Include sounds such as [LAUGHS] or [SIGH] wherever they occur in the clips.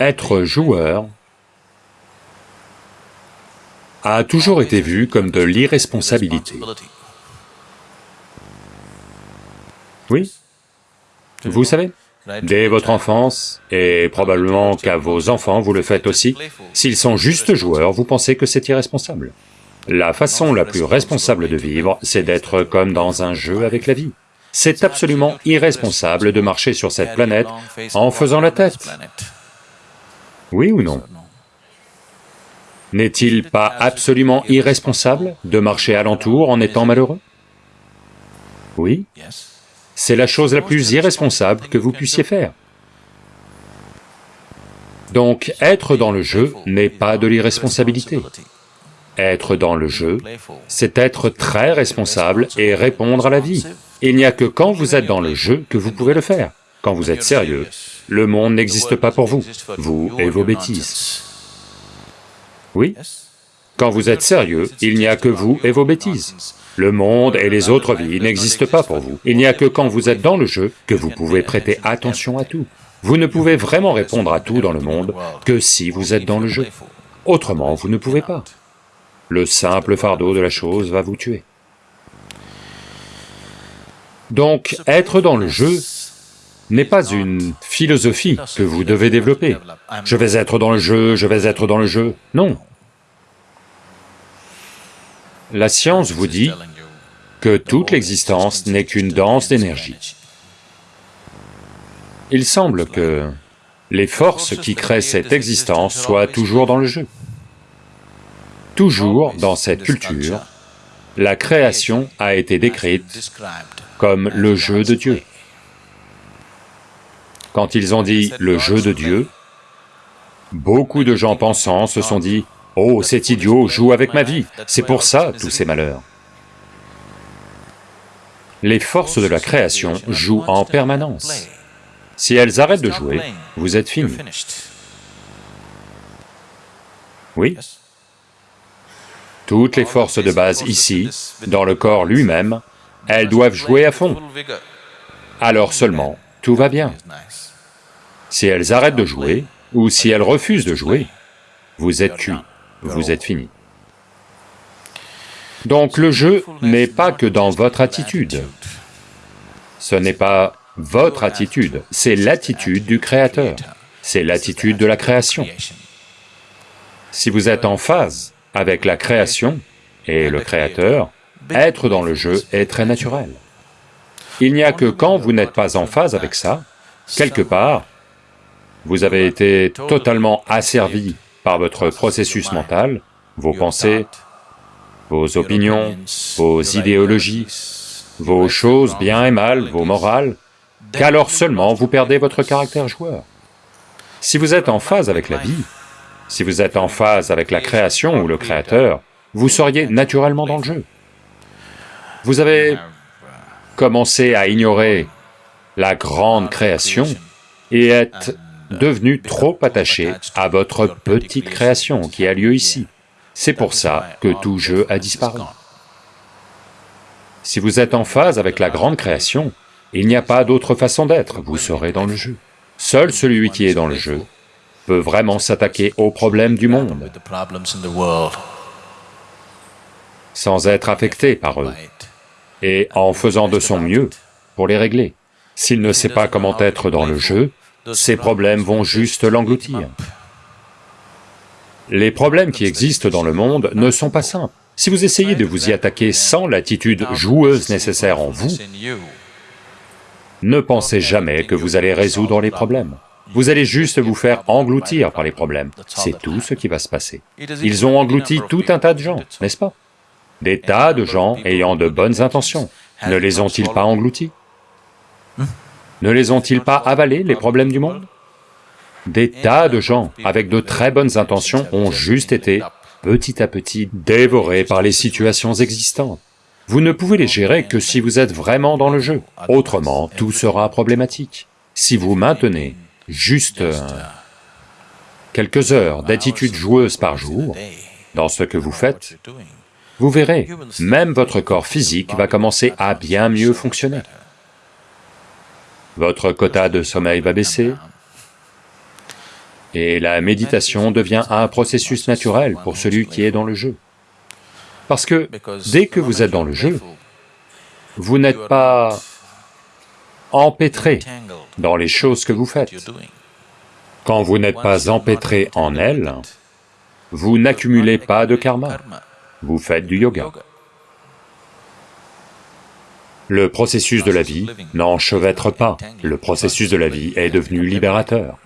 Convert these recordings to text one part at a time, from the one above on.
être joueur a toujours été vu comme de l'irresponsabilité. Oui, vous savez, dès votre enfance, et probablement qu'à vos enfants vous le faites aussi, s'ils sont juste joueurs, vous pensez que c'est irresponsable. La façon la plus responsable de vivre, c'est d'être comme dans un jeu avec la vie. C'est absolument irresponsable de marcher sur cette planète en faisant la tête. Oui ou non N'est-il pas absolument irresponsable de marcher alentour en étant malheureux? Oui C'est la chose la plus irresponsable que vous puissiez faire. Donc, être dans le jeu n'est pas de l'irresponsabilité. Être dans le jeu, c'est être très responsable et répondre à la vie. Il n'y a que quand vous êtes dans le jeu que vous pouvez le faire. Quand vous êtes sérieux, le monde n'existe pas pour vous, vous et vos bêtises. Oui Quand vous êtes sérieux, il n'y a que vous et vos bêtises. Le monde et les autres vies n'existent pas pour vous. Il n'y a que quand vous êtes dans le jeu que vous pouvez prêter attention à tout. Vous ne pouvez vraiment répondre à tout dans le monde que si vous êtes dans le jeu. Autrement, vous ne pouvez pas. Le simple fardeau de la chose va vous tuer. Donc, être dans le jeu n'est pas une philosophie que vous devez développer. Je vais être dans le jeu, je vais être dans le jeu. Non. La science vous dit que toute l'existence n'est qu'une danse d'énergie. Il semble que les forces qui créent cette existence soient toujours dans le jeu. Toujours dans cette culture, la création a été décrite comme le jeu de Dieu. Quand ils ont dit le jeu de Dieu, beaucoup de gens pensants se sont dit, « Oh, cet idiot joue avec ma vie, c'est pour ça tous ces malheurs. » Les forces de la création jouent en permanence. Si elles arrêtent de jouer, vous êtes fini. Oui Toutes les forces de base ici, dans le corps lui-même, elles doivent jouer à fond. Alors seulement, tout va bien. Si elles arrêtent de jouer, ou si elles refusent de jouer, vous êtes cuit, vous êtes fini. Donc le jeu n'est pas que dans votre attitude. Ce n'est pas votre attitude, c'est l'attitude du Créateur, c'est l'attitude de la création. Si vous êtes en phase avec la création et le Créateur, être dans le jeu est très naturel. Il n'y a que quand vous n'êtes pas en phase avec ça, quelque part, vous avez été totalement asservi par votre processus mental, vos pensées, vos opinions, vos idéologies, vos choses bien et mal, vos morales, qu'alors seulement vous perdez votre caractère joueur. Si vous êtes en phase avec la vie, si vous êtes en phase avec la création ou le créateur, vous seriez naturellement dans le jeu. Vous avez commencé à ignorer la grande création et êtes devenu trop attaché à votre petite création qui a lieu ici. C'est pour ça que tout jeu a disparu. Si vous êtes en phase avec la grande création, il n'y a pas d'autre façon d'être, vous serez dans le jeu. Seul celui qui est dans le jeu peut vraiment s'attaquer aux problèmes du monde sans être affecté par eux et en faisant de son mieux pour les régler. S'il ne sait pas comment être dans le jeu, ces problèmes vont juste l'engloutir. Les problèmes qui existent dans le monde ne sont pas simples. Si vous essayez de vous y attaquer sans l'attitude joueuse nécessaire en vous, ne pensez jamais que vous allez résoudre les problèmes. Vous allez juste vous faire engloutir par les problèmes, c'est tout ce qui va se passer. Ils ont englouti tout un tas de gens, n'est-ce pas? Des tas de gens ayant de bonnes intentions, ne les ont-ils pas engloutis? Ne les ont-ils pas avalés, les problèmes du monde? Des tas de gens avec de très bonnes intentions ont juste été, petit à petit, dévorés par les situations existantes. Vous ne pouvez les gérer que si vous êtes vraiment dans le jeu, autrement tout sera problématique. Si vous maintenez juste quelques heures d'attitude joueuse par jour dans ce que vous faites, vous verrez, même votre corps physique va commencer à bien mieux fonctionner. Votre quota de sommeil va baisser, Et la méditation devient un processus naturel pour celui qui est dans le jeu. Parce que dès que vous êtes dans le jeu, vous n'êtes pas empêtré dans les choses que vous faites. Quand vous n'êtes pas empêtré en elles, vous n'accumulez pas de karma, vous faites du yoga. Le processus de la vie n'enchevêtre pas, le processus de la vie est devenu libérateur.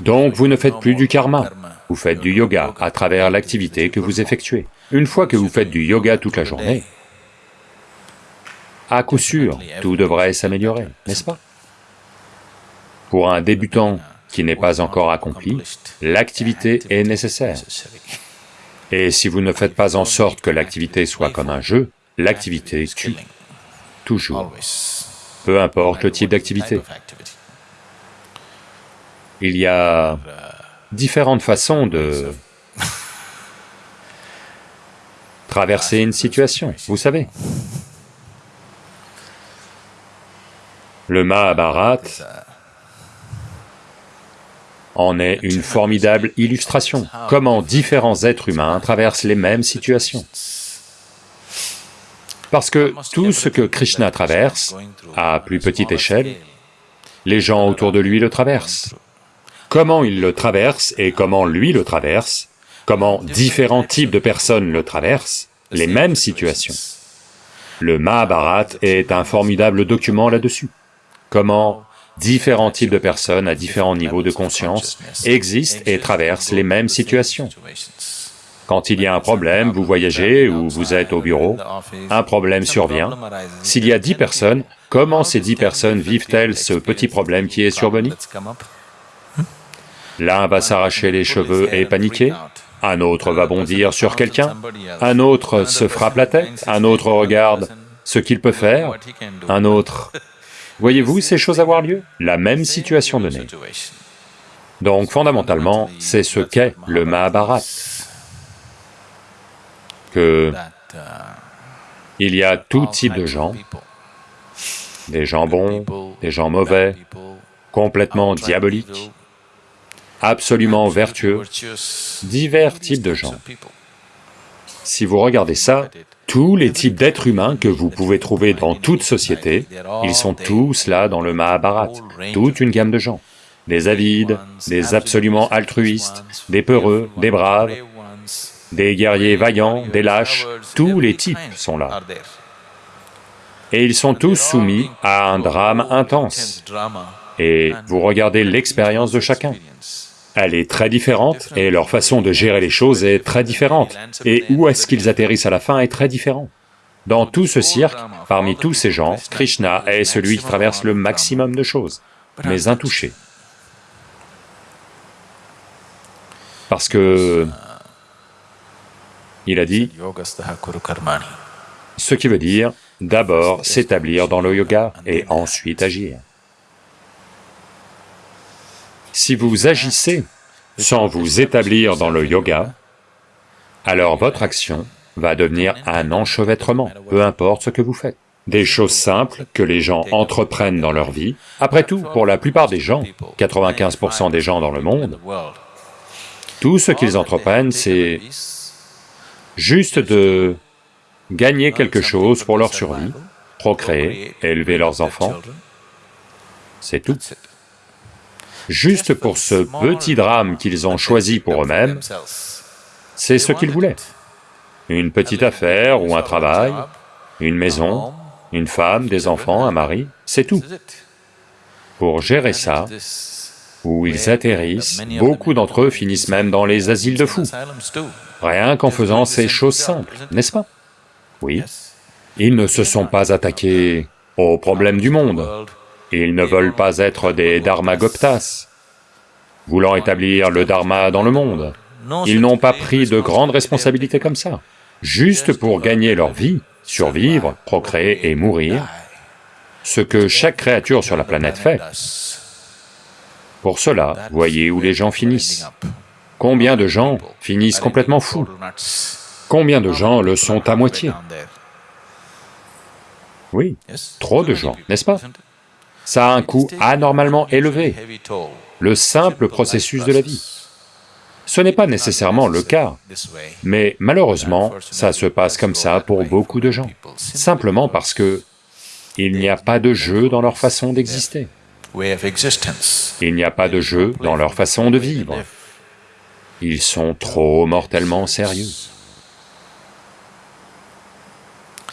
Donc vous ne faites plus du karma, vous faites du yoga à travers l'activité que vous effectuez. Une fois que vous faites du yoga toute la journée, à coup sûr, tout devrait s'améliorer, n'est-ce pas? Pour un débutant qui n'est pas encore accompli, l'activité est nécessaire. Et si vous ne faites pas en sorte que l'activité soit comme un jeu, l'activité tue toujours, peu importe le type d'activité. Il y a différentes façons de [LAUGHS] traverser une situation, vous savez. Le Mahabharat en est une formidable illustration, comment différents êtres humains traversent les mêmes situations. Parce que tout ce que Krishna traverse, à plus petite échelle, les gens autour de lui le traversent. Comment il le traverse et comment lui le traverse, comment différents types de personnes le traversent, les mêmes situations. Le Mahabharat est un formidable document là-dessus. Comment différents types de personnes à différents niveaux de conscience existent et traversent les mêmes situations. Quand il y a un problème, vous voyagez ou vous êtes au bureau, un problème survient. S'il y a dix personnes, comment ces dix personnes vivent-elles ce petit problème qui est survenu? L'un va s'arracher les cheveux et paniquer, un autre va bondir sur quelqu'un, un autre se frappe la tête, un autre regarde ce qu'il peut faire, un autre... Voyez-vous ces choses avoir lieu? La même situation donnée. Donc fondamentalement, c'est ce qu'est le Mahabharat il y a tout type de gens, des gens bons, des gens mauvais, complètement diaboliques, absolument vertueux, divers types de gens. Si vous regardez ça, tous les types d'êtres humains que vous pouvez trouver dans toute société, ils sont tous là dans le Mahabharat, toute une gamme de gens. Des avides, des absolument altruistes, des peureux, des braves, des guerriers vaillants, des lâches, tous les types sont là. Et ils sont tous soumis à un drame intense. Et vous regardez l'expérience de chacun. Elle est très différente, et leur façon de gérer les choses est très différente. Et où est-ce qu'ils atterrissent à la fin est très différent. Dans tout ce cirque, parmi tous ces gens, Krishna est celui qui traverse le maximum de choses, mais intouché. Parce que il a dit, ce qui veut dire d'abord s'établir dans le yoga et ensuite agir. Si vous agissez sans vous établir dans le yoga, alors votre action va devenir un enchevêtrement, peu importe ce que vous faites. Des choses simples que les gens entreprennent dans leur vie. Après tout, pour la plupart des gens, 95% des gens dans le monde, tout ce qu'ils entreprennent, c'est juste de gagner quelque chose pour leur survie, procréer, élever leurs enfants, c'est tout. Juste pour ce petit drame qu'ils ont choisi pour eux-mêmes, c'est ce qu'ils voulaient. Une petite affaire ou un travail, une maison, une femme, des enfants, un mari, c'est tout. Pour gérer ça, où ils atterrissent, beaucoup d'entre eux finissent même dans les asiles de fous, rien qu'en faisant ces choses simples, n'est-ce pas? Oui. Ils ne se sont pas attaqués aux problèmes du monde, ils ne veulent pas être des dharmagoptas, voulant établir le dharma dans le monde. Ils n'ont pas pris de grandes responsabilités comme ça, juste pour gagner leur vie, survivre, procréer et mourir, ce que chaque créature sur la planète fait. Pour cela, voyez où les gens finissent. Combien de gens finissent complètement fous? Combien de gens le sont à moitié? Oui, trop de gens, n'est-ce pas? Ça a un coût anormalement élevé. le simple processus de la vie. Ce n'est pas nécessairement le cas, mais malheureusement, ça se passe comme ça pour beaucoup de gens, simplement parce que il n'y a pas de jeu dans leur façon d'exister. Il n'y a pas de jeu dans leur façon de vivre. Ils sont trop mortellement sérieux.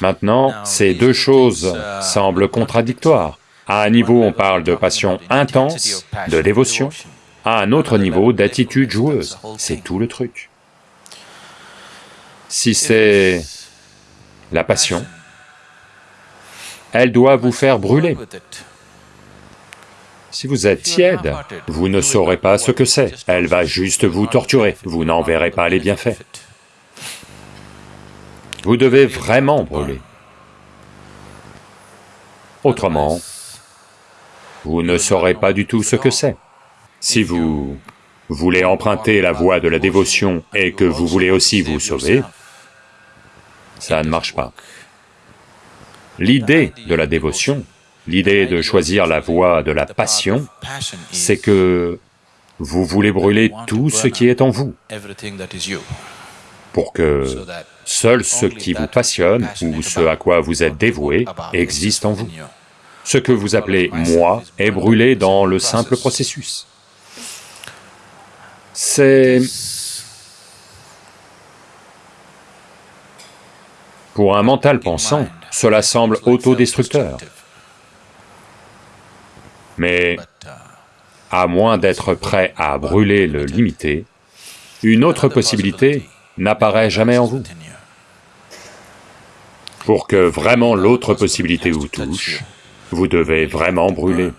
Maintenant, ces deux choses semblent contradictoires. À un niveau, on parle de passion intense, de dévotion, à un autre niveau d'attitude joueuse. C'est tout le truc. Si c'est la passion, elle doit vous faire brûler. Si vous êtes tiède, vous ne saurez pas ce que c'est, elle va juste vous torturer, vous n'en verrez pas les bienfaits. Vous devez vraiment brûler. Autrement, vous ne saurez pas du tout ce que c'est. Si vous voulez emprunter la voie de la dévotion et que vous voulez aussi vous sauver, ça ne marche pas. L'idée de la dévotion, l'idée de choisir la voie de la passion, c'est que vous voulez brûler tout ce qui est en vous, pour que seul ce qui vous passionne ou ce à quoi vous êtes dévoué existe en vous. Ce que vous appelez « moi » est brûlé dans le simple processus. C'est... Pour un mental pensant, cela semble autodestructeur. Mais à moins d'être prêt à brûler le limité, une autre possibilité n'apparaît jamais en vous. Pour que vraiment l'autre possibilité vous touche, vous devez vraiment brûler.